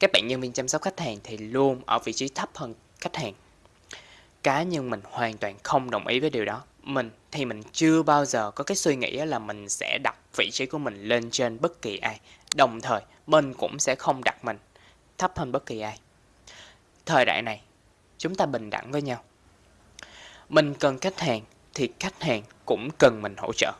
các bạn nhân viên chăm sóc khách hàng thì luôn ở vị trí thấp hơn khách hàng. Cá nhân mình hoàn toàn không đồng ý với điều đó. Mình thì mình chưa bao giờ có cái suy nghĩ là mình sẽ đặt vị trí của mình lên trên bất kỳ ai. Đồng thời, mình cũng sẽ không đặt mình thấp hơn bất kỳ ai. Thời đại này, chúng ta bình đẳng với nhau. Mình cần khách hàng thì khách hàng cũng cần mình hỗ trợ.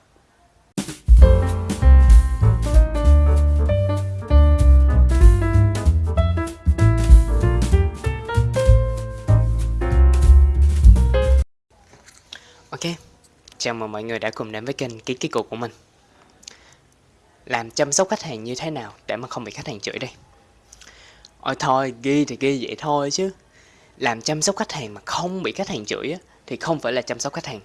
Chào mừng mọi người đã cùng đến với kênh Ký Ký Cục của mình. Làm chăm sóc khách hàng như thế nào để mà không bị khách hàng chửi đây? Ôi thôi, ghi thì ghi vậy thôi chứ. Làm chăm sóc khách hàng mà không bị khách hàng chửi á, thì không phải là chăm sóc khách hàng.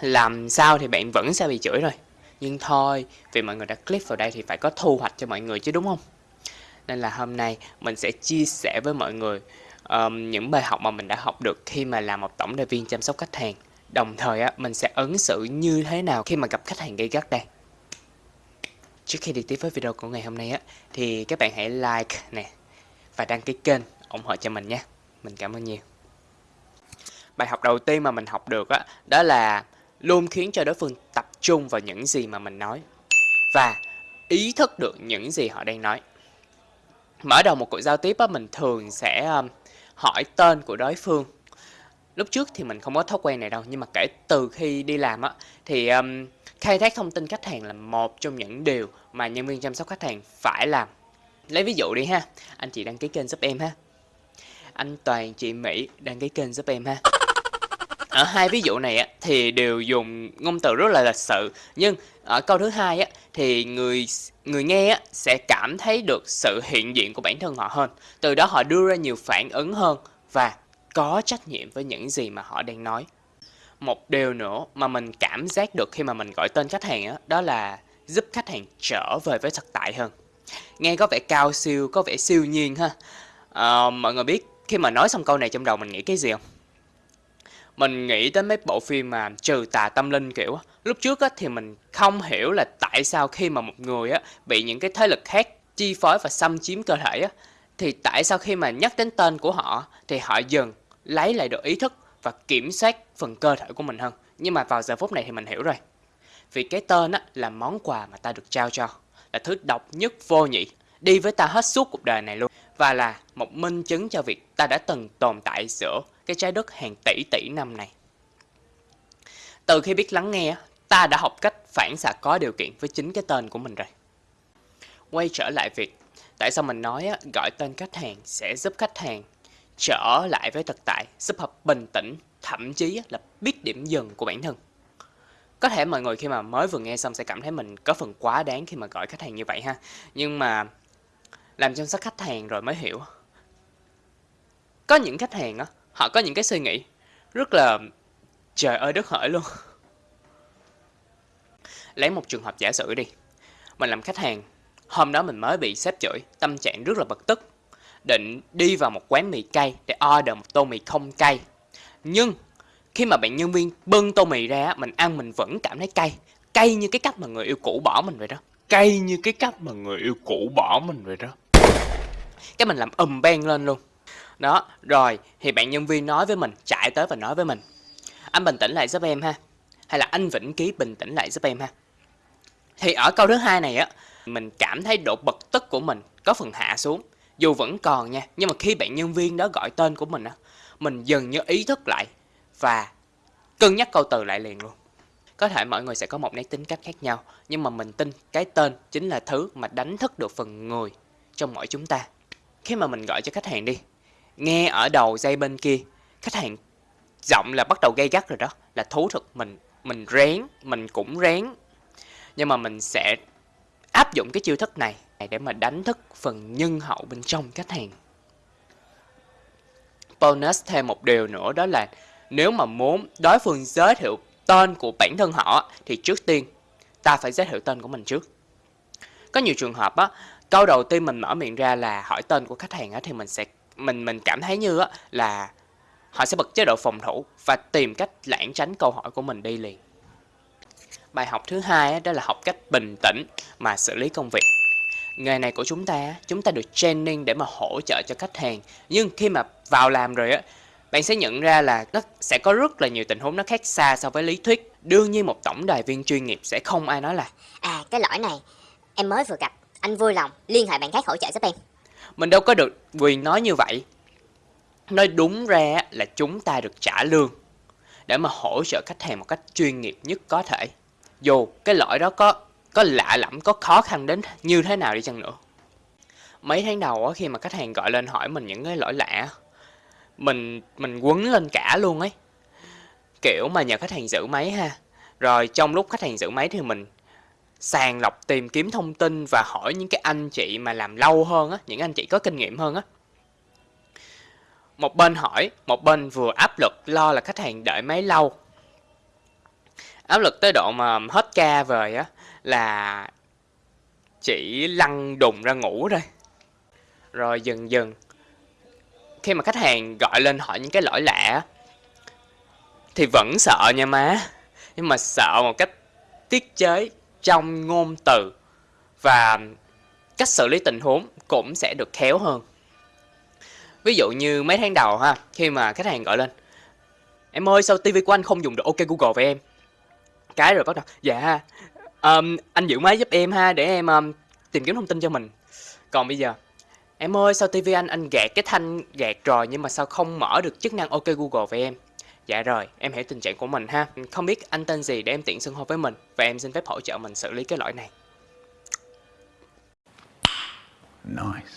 Làm sao thì bạn vẫn sẽ bị chửi rồi. Nhưng thôi, vì mọi người đã click vào đây thì phải có thu hoạch cho mọi người chứ đúng không? Nên là hôm nay mình sẽ chia sẻ với mọi người um, những bài học mà mình đã học được khi mà làm một tổng đại viên chăm sóc khách hàng. Đồng thời á, mình sẽ ứng xử như thế nào khi mà gặp khách hàng gây gắt đây. Trước khi đi tiếp với video của ngày hôm nay á, thì các bạn hãy like nè và đăng ký kênh ủng hộ cho mình nhé. Mình cảm ơn nhiều. Bài học đầu tiên mà mình học được á, đó là luôn khiến cho đối phương tập trung vào những gì mà mình nói và ý thức được những gì họ đang nói. Mở đầu một cuộc giao tiếp á, mình thường sẽ um, hỏi tên của đối phương lúc trước thì mình không có thói quen này đâu nhưng mà kể từ khi đi làm á thì um, khai thác thông tin khách hàng là một trong những điều mà nhân viên chăm sóc khách hàng phải làm. Lấy ví dụ đi ha anh chị đăng ký kênh giúp em ha. Anh toàn chị mỹ đăng ký kênh giúp em ha. Ở hai ví dụ này á, thì đều dùng ngôn từ rất là lịch sự nhưng ở câu thứ hai á, thì người người nghe á, sẽ cảm thấy được sự hiện diện của bản thân họ hơn. Từ đó họ đưa ra nhiều phản ứng hơn và có trách nhiệm với những gì mà họ đang nói. Một điều nữa mà mình cảm giác được khi mà mình gọi tên khách hàng đó, đó là giúp khách hàng trở về với thực tại hơn. Nghe có vẻ cao siêu, có vẻ siêu nhiên ha. À, mọi người biết khi mà nói xong câu này trong đầu mình nghĩ cái gì không? Mình nghĩ tới mấy bộ phim mà trừ tà tâm linh kiểu Lúc trước á, thì mình không hiểu là tại sao khi mà một người á, bị những cái thế lực khác chi phối và xâm chiếm cơ thể á, thì tại sao khi mà nhắc đến tên của họ thì họ dần lấy lại được ý thức và kiểm soát phần cơ thể của mình hơn. Nhưng mà vào giờ phút này thì mình hiểu rồi. Vì cái tên á, là món quà mà ta được trao cho, là thứ độc nhất vô nhị, đi với ta hết suốt cuộc đời này luôn. Và là một minh chứng cho việc ta đã từng tồn tại giữa cái trái đất hàng tỷ tỷ năm này. Từ khi biết lắng nghe, ta đã học cách phản xạ có điều kiện với chính cái tên của mình rồi. Quay trở lại việc tại sao mình nói gọi tên khách hàng sẽ giúp khách hàng trở lại với thực tại, giúp hợp bình tĩnh, thậm chí là biết điểm dừng của bản thân. Có thể mọi người khi mà mới vừa nghe xong sẽ cảm thấy mình có phần quá đáng khi mà gọi khách hàng như vậy ha. Nhưng mà làm chăm sóc khách hàng rồi mới hiểu. Có những khách hàng á, họ có những cái suy nghĩ rất là trời ơi đất hỡi luôn. Lấy một trường hợp giả sử đi. Mình làm khách hàng, hôm đó mình mới bị sếp chửi, tâm trạng rất là bực tức định đi vào một quán mì cay để order một tô mì không cay. Nhưng khi mà bạn nhân viên bưng tô mì ra, mình ăn mình vẫn cảm thấy cay. Cay như cái cách mà người yêu cũ bỏ mình vậy đó. Cay như cái cách mà người yêu cũ bỏ mình vậy đó. Cái mình làm ầm beng lên luôn. Đó, rồi thì bạn nhân viên nói với mình, chạy tới và nói với mình. Anh bình tĩnh lại giúp em ha. Hay là anh Vĩnh Ký bình tĩnh lại giúp em ha. Thì ở câu thứ hai này á, mình cảm thấy độ bực tức của mình có phần hạ xuống dù vẫn còn nha, nhưng mà khi bạn nhân viên đó gọi tên của mình á, mình dần như ý thức lại và cân nhắc câu từ lại liền luôn. Có thể mọi người sẽ có một nét tính cách khác nhau, nhưng mà mình tin cái tên chính là thứ mà đánh thức được phần người trong mỗi chúng ta. Khi mà mình gọi cho khách hàng đi, nghe ở đầu dây bên kia, khách hàng giọng là bắt đầu gây gắt rồi đó, là thú thực, mình mình rén, mình cũng rén. Nhưng mà mình sẽ áp dụng cái chiêu thức này để mà đánh thức phần nhân hậu bên trong khách hàng. Bonus thêm một điều nữa đó là nếu mà muốn đối phương giới thiệu tên của bản thân họ thì trước tiên ta phải giới thiệu tên của mình trước. Có nhiều trường hợp á, câu đầu tiên mình mở miệng ra là hỏi tên của khách hàng á thì mình sẽ mình mình cảm thấy như á là họ sẽ bật chế độ phòng thủ và tìm cách lãng tránh câu hỏi của mình đi liền. Bài học thứ hai đó là học cách bình tĩnh mà xử lý công việc nghề này của chúng ta chúng ta được training để mà hỗ trợ cho khách hàng. Nhưng khi mà vào làm rồi á bạn sẽ nhận ra là nó sẽ có rất là nhiều tình huống nó khác xa so với lý thuyết. Đương nhiên một tổng đài viên chuyên nghiệp sẽ không ai nói là. À cái lỗi này em mới vừa gặp Anh vui lòng liên hệ bạn khác hỗ trợ giúp em. Mình đâu có được quyền nói như vậy. Nói đúng ra là chúng ta được trả lương để mà hỗ trợ khách hàng một cách chuyên nghiệp nhất có thể. Dù cái lỗi đó có có lạ lẫm có khó khăn đến như thế nào đi chăng nữa? Mấy tháng đầu á, khi mà khách hàng gọi lên hỏi mình những cái lỗi lạ mình mình quấn lên cả luôn ấy. Kiểu mà nhờ khách hàng giữ máy ha. Rồi trong lúc khách hàng giữ máy thì mình sàng lọc tìm kiếm thông tin và hỏi những cái anh chị mà làm lâu hơn á những anh chị có kinh nghiệm hơn á. Một bên hỏi một bên vừa áp lực lo là khách hàng đợi máy lâu. Áp lực tới độ mà hết ca về á là chỉ lăn đùng ra ngủ thôi. Rồi dần dần, khi mà khách hàng gọi lên hỏi những cái lỗi lạ thì vẫn sợ nha má. Nhưng mà sợ một cách tiết chế trong ngôn từ và cách xử lý tình huống cũng sẽ được khéo hơn. Ví dụ như mấy tháng đầu ha, khi mà khách hàng gọi lên, em ơi, sao tivi của anh không dùng được? Ok, google với em. Cái rồi bắt đầu dạ um, anh giữ máy giúp em ha để em um, tìm kiếm thông tin cho mình. Còn bây giờ em ơi sao tivi anh anh gạt cái thanh gạt rồi nhưng mà sao không mở được chức năng ok google với em? Dạ rồi em hiểu tình trạng của mình ha. Không biết anh tên gì để em tiện xưng hô với mình và em xin phép hỗ trợ mình xử lý cái lỗi này. Nice.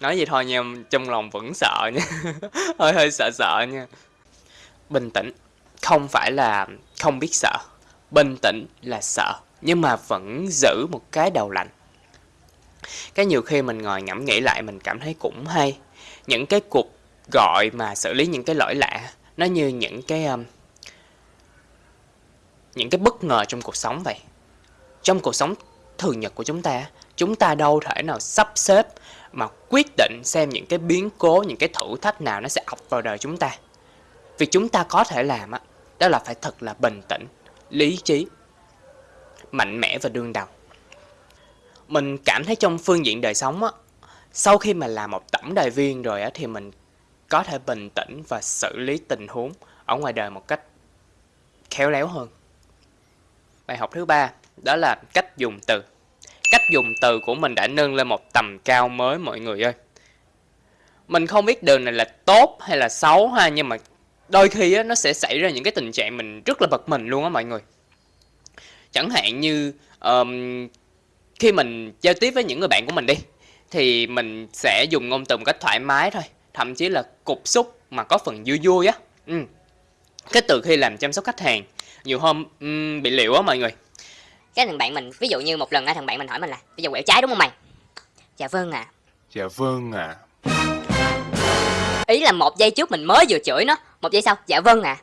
nói vậy thôi nha trong lòng vẫn sợ nha. Hơi hơi sợ sợ nha. Bình tĩnh không phải là không biết sợ bình tĩnh là sợ nhưng mà vẫn giữ một cái đầu lạnh. Cái nhiều khi mình ngồi ngẫm nghĩ lại mình cảm thấy cũng hay. Những cái cuộc gọi mà xử lý những cái lỗi lạ nó như những cái um, những cái bất ngờ trong cuộc sống vậy. Trong cuộc sống thường nhật của chúng ta chúng ta đâu thể nào sắp xếp mà quyết định xem những cái biến cố những cái thử thách nào nó sẽ ập vào đời chúng ta. Việc chúng ta có thể làm đó là phải thật là bình tĩnh lý trí, mạnh mẽ và đương đầu. Mình cảm thấy trong phương diện đời sống á, sau khi mà làm một tổng đài viên rồi á thì mình có thể bình tĩnh và xử lý tình huống ở ngoài đời một cách khéo léo hơn. Bài học thứ ba, đó là cách dùng từ. Cách dùng từ của mình đã nâng lên một tầm cao mới, mọi người ơi. Mình không biết đường này là tốt hay là xấu ha, nhưng mà đôi khi á, nó sẽ xảy ra những cái tình trạng mình rất là bật mình luôn á mọi người. Chẳng hạn như um, khi mình giao tiếp với những người bạn của mình đi thì mình sẽ dùng ngôn từ một cách thoải mái thôi thậm chí là cục xúc mà có phần vui vui á. Ừ. cái từ khi làm chăm sóc khách hàng nhiều hôm um, bị liệu á mọi người. Cái thằng bạn mình ví dụ như một lần á thằng bạn mình hỏi mình là Bây giờ quẹo trái đúng không mày? Dạ vâng ạ. Dạ vâng ạ. Ý là một giây trước mình mới vừa chửi nó. Một giây sau dạ vâng ạ.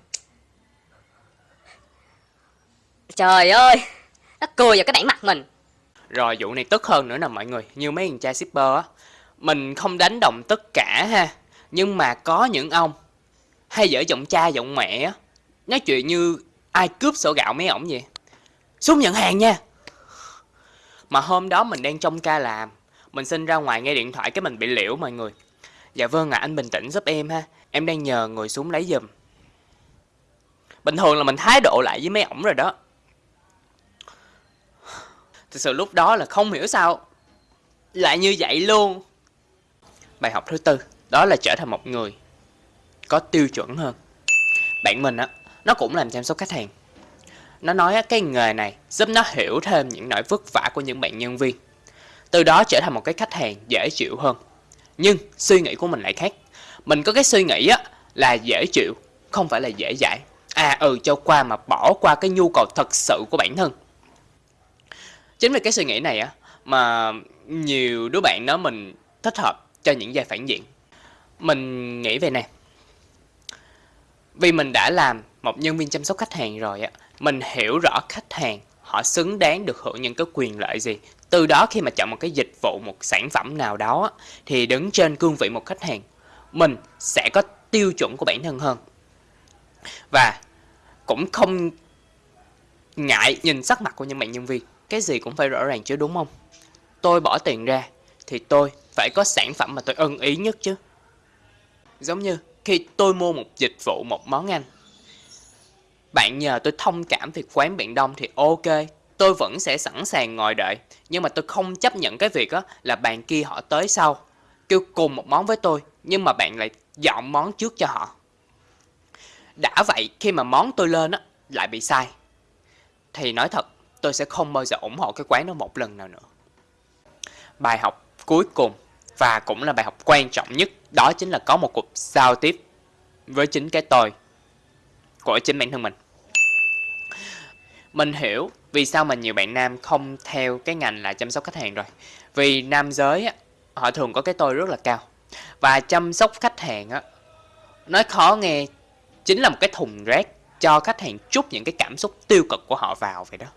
Trời ơi, Nó cười vào cái bản mặt mình. Rồi, vụ này tức hơn nữa nè mọi người. Như mấy thằng cha shipper á, Mình không đánh đồng tất cả ha, Nhưng mà có những ông Hay dở giọng cha giọng mẹ á, Nói chuyện như ai cướp sổ gạo mấy ổng vậy. Xuống nhận hàng nha. Mà hôm đó mình đang trong ca làm, Mình xin ra ngoài nghe điện thoại cái mình bị liễu mọi người. Dạ vâng ạ, anh bình tĩnh giúp em ha. Em đang nhờ ngồi xuống lấy giùm. Bình thường là mình thái độ lại với mấy ổng rồi đó. Thực sự lúc đó là không hiểu sao Lại như vậy luôn. Bài học thứ tư, Đó là trở thành một người Có tiêu chuẩn hơn. Bạn mình á, Nó cũng làm chăm sóc khách hàng. Nó nói cái nghề này giúp nó hiểu thêm những nỗi vất vả của những bạn nhân viên. Từ đó trở thành một cái khách hàng dễ chịu hơn. Nhưng suy nghĩ của mình lại khác. Mình có cái suy nghĩ á, là dễ chịu, Không phải là dễ dãi. À ừ cho qua mà bỏ qua cái nhu cầu thật sự của bản thân. Chính vì cái suy nghĩ này á, Mà nhiều đứa bạn nói mình thích hợp cho những giai phản diện. Mình nghĩ về nè. Vì mình đã làm một nhân viên chăm sóc khách hàng rồi á, Mình hiểu rõ khách hàng họ xứng đáng được hưởng những cái quyền lợi gì từ đó khi mà chọn một cái dịch vụ, một sản phẩm nào đó Thì đứng trên cương vị một khách hàng Mình sẽ có tiêu chuẩn của bản thân hơn Và cũng không ngại nhìn sắc mặt của những bạn nhân viên Cái gì cũng phải rõ ràng chứ đúng không tôi bỏ tiền ra thì tôi phải có sản phẩm mà tôi ưng ý nhất chứ. Giống như khi tôi mua một dịch vụ, một món ăn. Bạn nhờ tôi thông cảm việc quán bạn đông thì ok, tôi vẫn sẽ sẵn sàng ngồi đợi. Nhưng mà tôi không chấp nhận cái việc á là bạn kia họ tới sau, kêu cùng một món với tôi, nhưng mà bạn lại dọn món trước cho họ. Đã vậy khi mà món tôi lên á lại bị sai, thì nói thật tôi sẽ không bao giờ ủng hộ cái quán đó một lần nào nữa. Bài học cuối cùng và cũng là bài học quan trọng nhất đó chính là có một cuộc giao tiếp với chính cái tôi của chính bản thân mình. Mình hiểu vì sao mà nhiều bạn nam không theo cái ngành là chăm sóc khách hàng rồi. Vì nam giới á, họ thường có cái tôi rất là cao. Và chăm sóc khách hàng á, nói khó nghe chính là một cái thùng rác cho khách hàng chút những cái cảm xúc tiêu cực của họ vào vậy đó.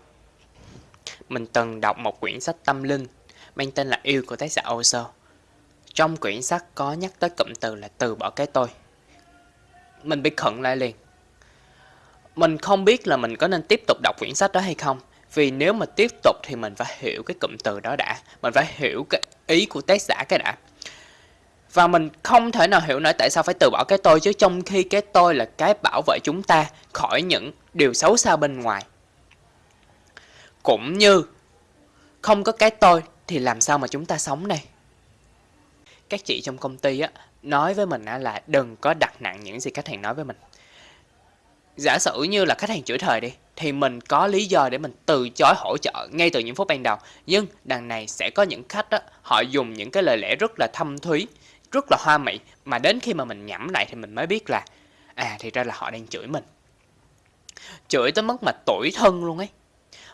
Mình từng đọc một quyển sách tâm linh mang tên là Yêu của tác giả Osho. Trong quyển sách có nhắc tới cụm từ là từ bỏ cái tôi. Mình bị khẩn lại liền. Mình không biết là mình có nên tiếp tục đọc quyển sách đó hay không. Vì nếu mà tiếp tục thì mình phải hiểu cái cụm từ đó đã. Mình phải hiểu cái ý của tác giả cái đã. Và mình không thể nào hiểu nổi tại sao phải từ bỏ cái tôi, chứ trong khi cái tôi là cái bảo vệ chúng ta khỏi những điều xấu xa bên ngoài. Cũng như không có cái tôi thì làm sao mà chúng ta sống đây? Các chị trong công ty á, nói với mình á là đừng có đặt nặng những gì khách hàng nói với mình. Giả sử như là khách hàng chửi thời đi thì mình có lý do để mình từ chối hỗ trợ ngay từ những phút ban đầu. Nhưng đằng này sẽ có những khách đó, họ dùng những cái lời lẽ rất là thâm thúy, rất là hoa mỹ mà đến khi mà mình nhẩm lại thì mình mới biết là à thì ra là họ đang chửi mình. Chửi tới mức mà tuổi thân luôn ấy.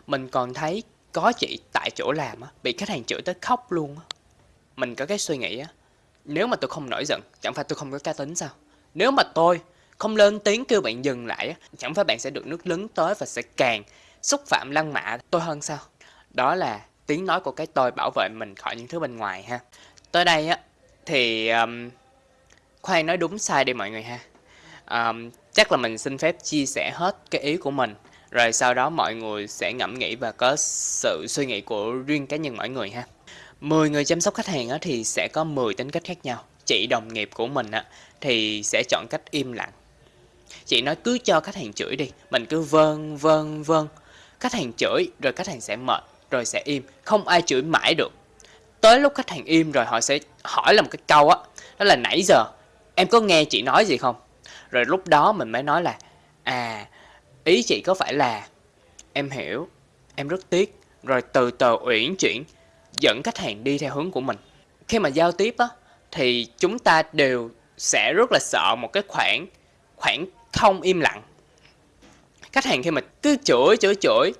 Mình còn thấy có chị tại chỗ làm á, bị khách hàng chửi tới khóc luôn á. Mình có cái suy nghĩ á, nếu mà tôi không nổi giận, chẳng phải tôi không có cá tính sao? Nếu mà tôi không lên tiếng kêu bạn dừng lại chẳng phải bạn sẽ được nước lớn tới và sẽ càng xúc phạm lăng mạ tôi hơn sao? Đó là tiếng nói của cái tôi bảo vệ mình khỏi những thứ bên ngoài ha. Tới đây á, thì um, khoan nói đúng sai đi mọi người ha. Um, chắc là mình xin phép chia sẻ hết cái ý của mình rồi sau đó mọi người sẽ ngẫm nghĩ và có sự suy nghĩ của riêng cá nhân mọi người ha 10 người chăm sóc khách hàng á, thì sẽ có 10 tính cách khác nhau chị đồng nghiệp của mình á, thì sẽ chọn cách im lặng chị nói cứ cho khách hàng chửi đi. Mình cứ vâng vâng vâng. Khách hàng chửi rồi khách hàng sẽ mệt rồi sẽ im. Không ai chửi mãi được. Tới lúc khách hàng im rồi họ sẽ hỏi là một cái câu á. Đó là nãy giờ em có nghe chị nói gì không? Rồi lúc đó mình mới nói là à Ý chị có phải là Em hiểu, em rất tiếc Rồi từ từ uyển chuyển Dẫn khách hàng đi theo hướng của mình. Khi mà giao tiếp á Thì chúng ta đều sẽ rất là sợ một cái khoảng Khoảng không im lặng. Khách hàng khi mà cứ chửi chửi chửi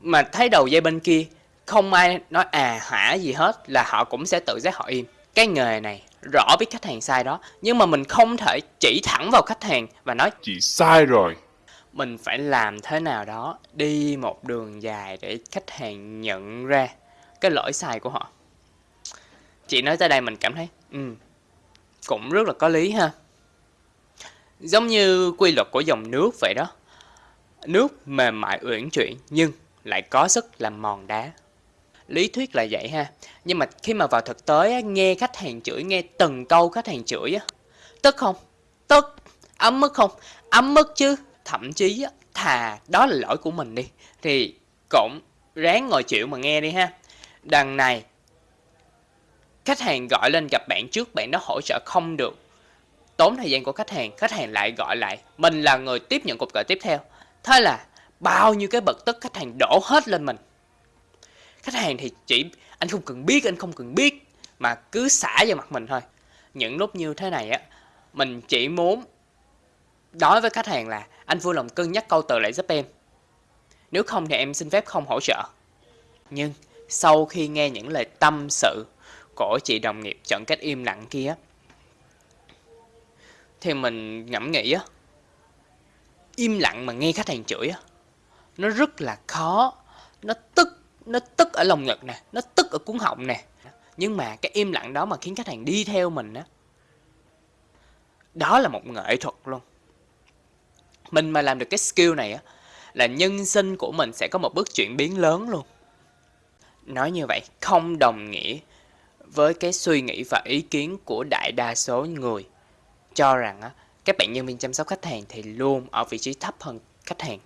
Mà thấy đầu dây bên kia Không ai nói à hả? gì hết Là họ cũng sẽ tự giác họ im. Cái nghề này rõ biết khách hàng sai đó Nhưng mà mình không thể chỉ thẳng vào khách hàng Và nói Chị sai rồi. Mình phải làm thế nào đó đi một đường dài để khách hàng nhận ra cái lỗi sai của họ. Chị nói tới đây mình cảm thấy ừ, cũng rất là có lý ha giống như quy luật của dòng nước vậy đó. Nước mềm mại uyển chuyển, nhưng lại có sức làm mòn đá. Lý thuyết là vậy ha. Nhưng mà khi mà vào thực tế nghe khách hàng chửi, nghe từng câu khách hàng chửi á, tức không? Tức, ấm mức không? Ấm mức chứ? Thậm chí thà đó là lỗi của mình đi. Thì cũng ráng ngồi chịu mà nghe đi ha. Đằng này, khách hàng gọi lên gặp bạn trước, bạn đó hỗ trợ không được tốn thời gian của khách hàng khách hàng lại gọi lại, mình là người tiếp nhận cuộc gọi tiếp theo thế là bao nhiêu cái bực tức khách hàng đổ hết lên mình khách hàng thì chỉ, anh không cần biết, anh không cần biết, mà cứ xả vào mặt mình thôi những lúc như thế này á, mình chỉ muốn nói với khách hàng là, anh vui lòng cân nhắc câu từ lại giúp em. Nếu không thì em xin phép không hỗ trợ. Nhưng sau khi nghe những lời tâm sự của chị đồng nghiệp chọn cách im lặng kia thì mình ngẫm nghĩ á, im lặng mà nghe khách hàng chửi á, nó rất là khó. Nó tức nó tức ở lồng ngực nè, nó tức ở cuốn họng nè. Nhưng mà cái im lặng đó mà khiến khách hàng đi theo mình á, đó là một nghệ thuật luôn. Mình mà làm được cái skill này á, là nhân sinh của mình sẽ có một bước chuyển biến lớn luôn. Nói như vậy, không đồng nghĩa với cái suy nghĩ và ý kiến của đại đa số người cho rằng á, các bạn nhân viên chăm sóc khách hàng thì luôn ở vị trí thấp hơn khách hàng.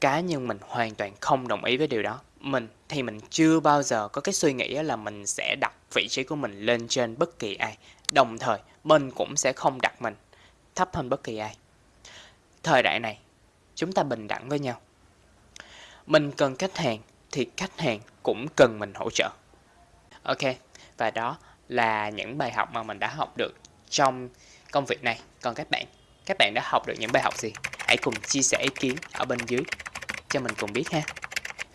Cá nhân mình hoàn toàn không đồng ý với điều đó. Mình thì mình chưa bao giờ có cái suy nghĩ là mình sẽ đặt vị trí của mình lên trên bất kỳ ai. Đồng thời, mình cũng sẽ không đặt mình thấp hơn bất kỳ ai. Thời đại này, chúng ta bình đẳng với nhau. Mình cần khách hàng thì khách hàng cũng cần mình hỗ trợ. Ok, và đó là những bài học mà mình đã học được trong công việc này. Còn các bạn, các bạn đã học được những bài học gì? Hãy cùng chia sẻ ý kiến ở bên dưới cho mình cùng biết ha.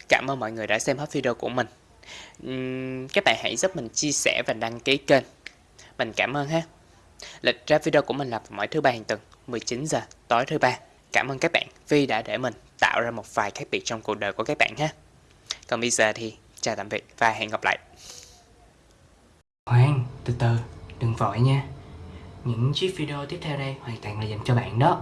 Cảm ơn mọi người đã xem hết video của mình. Uhm, các bạn hãy giúp mình chia sẻ và đăng ký kênh. Mình cảm ơn ha. Lịch ra video của mình là vào mỗi thứ ba hàng tuần, 19 giờ tối thứ ba. Cảm ơn các bạn vì đã để mình tạo ra một vài khác biệt trong cuộc đời của các bạn ha. Còn bây giờ thì chào tạm biệt và hẹn gặp lại. Khoan, từ từ, đừng vội nha. Những chiếc video tiếp theo đây hoàn toàn là dành cho bạn đó.